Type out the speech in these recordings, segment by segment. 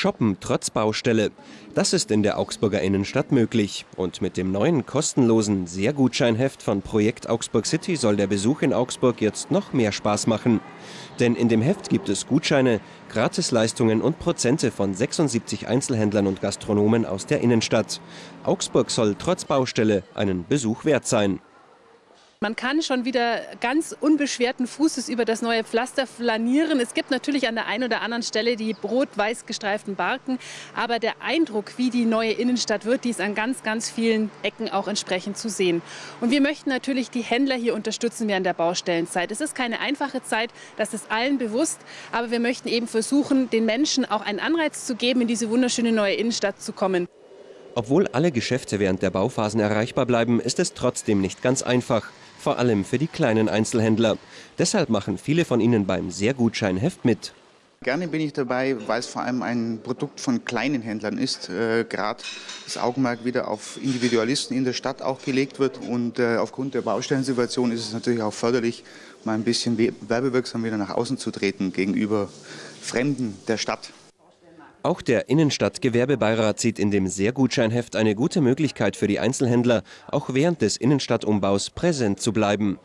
Shoppen trotz Baustelle. Das ist in der Augsburger Innenstadt möglich. Und mit dem neuen kostenlosen Sehr-Gutscheinheft von Projekt Augsburg City soll der Besuch in Augsburg jetzt noch mehr Spaß machen. Denn in dem Heft gibt es Gutscheine, Gratisleistungen und Prozente von 76 Einzelhändlern und Gastronomen aus der Innenstadt. Augsburg soll trotz Baustelle einen Besuch wert sein. Man kann schon wieder ganz unbeschwerten Fußes über das neue Pflaster flanieren. Es gibt natürlich an der einen oder anderen Stelle die rot-weiß gestreiften Barken, aber der Eindruck, wie die neue Innenstadt wird, die ist an ganz, ganz vielen Ecken auch entsprechend zu sehen. Und wir möchten natürlich die Händler hier unterstützen während der Baustellenzeit. Es ist keine einfache Zeit, das ist allen bewusst, aber wir möchten eben versuchen, den Menschen auch einen Anreiz zu geben, in diese wunderschöne neue Innenstadt zu kommen. Obwohl alle Geschäfte während der Bauphasen erreichbar bleiben, ist es trotzdem nicht ganz einfach vor allem für die kleinen Einzelhändler. Deshalb machen viele von ihnen beim Sehr-Gutschein-Heft mit. Gerne bin ich dabei, weil es vor allem ein Produkt von kleinen Händlern ist. Äh, Gerade das Augenmerk wieder auf Individualisten in der Stadt auch gelegt wird. Und äh, aufgrund der Baustellensituation ist es natürlich auch förderlich, mal ein bisschen werbewirksam wieder nach außen zu treten gegenüber Fremden der Stadt. Auch der Innenstadtgewerbebeirat sieht in dem Sehr-Gutscheinheft eine gute Möglichkeit für die Einzelhändler, auch während des Innenstadtumbaus präsent zu bleiben.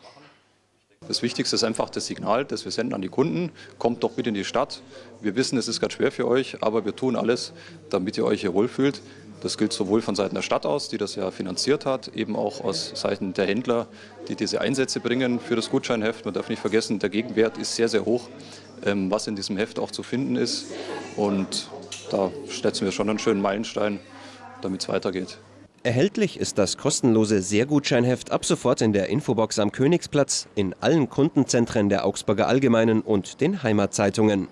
Das Wichtigste ist einfach das Signal, das wir senden an die Kunden. Kommt doch bitte in die Stadt. Wir wissen, es ist ganz schwer für euch, aber wir tun alles, damit ihr euch hier wohlfühlt. Das gilt sowohl von Seiten der Stadt aus, die das ja finanziert hat, eben auch aus Seiten der Händler, die diese Einsätze bringen für das Gutscheinheft. Man darf nicht vergessen, der Gegenwert ist sehr, sehr hoch, ähm, was in diesem Heft auch zu finden ist. Und da setzen wir schon einen schönen Meilenstein, damit es weitergeht. Erhältlich ist das kostenlose Sehr-Gutscheinheft ab sofort in der Infobox am Königsplatz, in allen Kundenzentren der Augsburger Allgemeinen und den Heimatzeitungen.